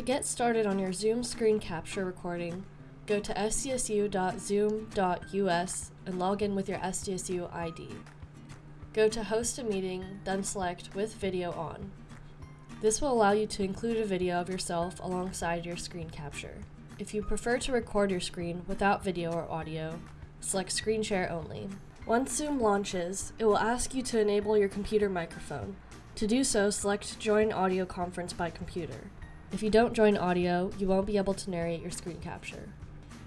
To get started on your Zoom screen capture recording, go to sdsu.zoom.us and log in with your SDSU ID. Go to Host a Meeting, then select With Video On. This will allow you to include a video of yourself alongside your screen capture. If you prefer to record your screen without video or audio, select Screen Share Only. Once Zoom launches, it will ask you to enable your computer microphone. To do so, select Join Audio Conference by Computer. If you don't join audio, you won't be able to narrate your screen capture.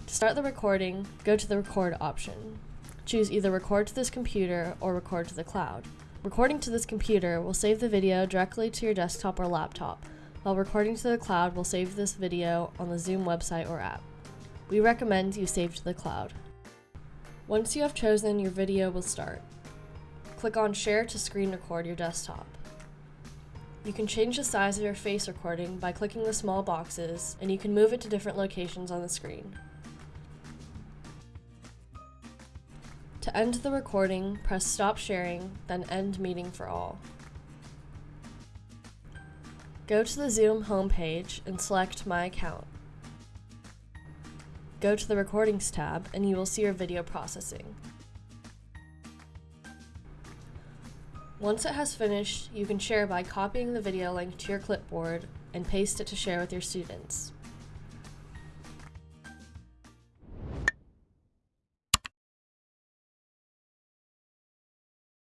To start the recording, go to the Record option. Choose either Record to this computer or Record to the cloud. Recording to this computer will save the video directly to your desktop or laptop, while recording to the cloud will save this video on the Zoom website or app. We recommend you save to the cloud. Once you have chosen, your video will start. Click on Share to screen record your desktop. You can change the size of your face recording by clicking the small boxes, and you can move it to different locations on the screen. To end the recording, press Stop Sharing, then End Meeting for All. Go to the Zoom homepage and select My Account. Go to the Recordings tab and you will see your video processing. Once it has finished, you can share by copying the video link to your clipboard and paste it to share with your students.